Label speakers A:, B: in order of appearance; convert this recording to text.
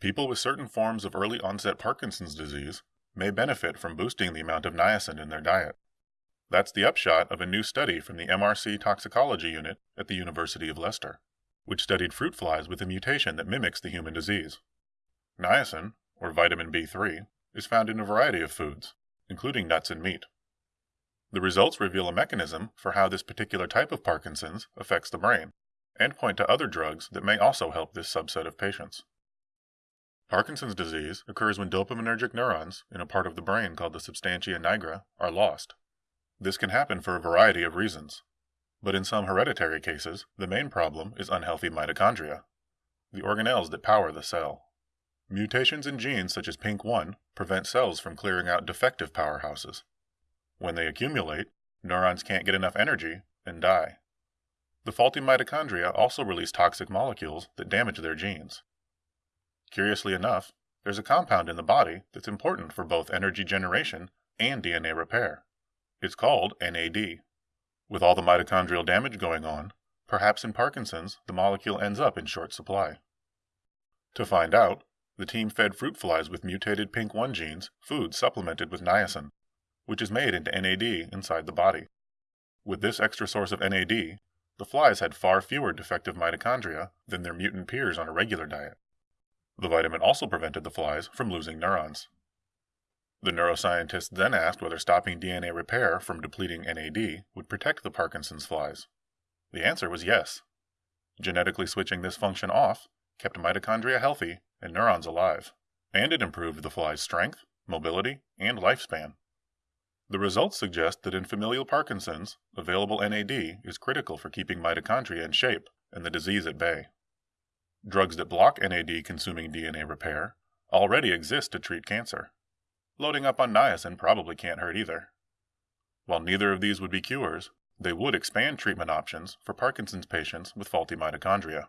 A: People with certain forms of early onset Parkinson's disease may benefit from boosting the amount of niacin in their diet. That's the upshot of a new study from the MRC Toxicology Unit at the University of Leicester, which studied fruit flies with a mutation that mimics the human disease. Niacin, or vitamin B3, is found in a variety of foods, including nuts and meat. The results reveal a mechanism for how this particular type of Parkinson's affects the brain, and point to other drugs that may also help this subset of patients. Parkinson's disease occurs when dopaminergic neurons in a part of the brain called the substantia nigra are lost. This can happen for a variety of reasons, but in some hereditary cases, the main problem is unhealthy mitochondria, the organelles that power the cell. Mutations in genes such as PINK1 prevent cells from clearing out defective powerhouses. When they accumulate, neurons can't get enough energy and die. The faulty mitochondria also release toxic molecules that damage their genes. Curiously enough, there's a compound in the body that's important for both energy generation and DNA repair. It's called NAD. With all the mitochondrial damage going on, perhaps in Parkinson's the molecule ends up in short supply. To find out, the team fed fruit flies with mutated PINK1 genes food supplemented with niacin which is made into NAD inside the body. With this extra source of NAD, the flies had far fewer defective mitochondria than their mutant peers on a regular diet. The vitamin also prevented the flies from losing neurons. The neuroscientists then asked whether stopping DNA repair from depleting NAD would protect the Parkinson's flies. The answer was yes. Genetically switching this function off kept mitochondria healthy and neurons alive, and it improved the fly's strength, mobility, and lifespan. The results suggest that in familial Parkinson's, available NAD is critical for keeping mitochondria in shape and the disease at bay. Drugs that block NAD consuming DNA repair already exist to treat cancer. Loading up on niacin probably can't hurt either. While neither of these would be cures, they would expand treatment options for Parkinson's patients with faulty mitochondria.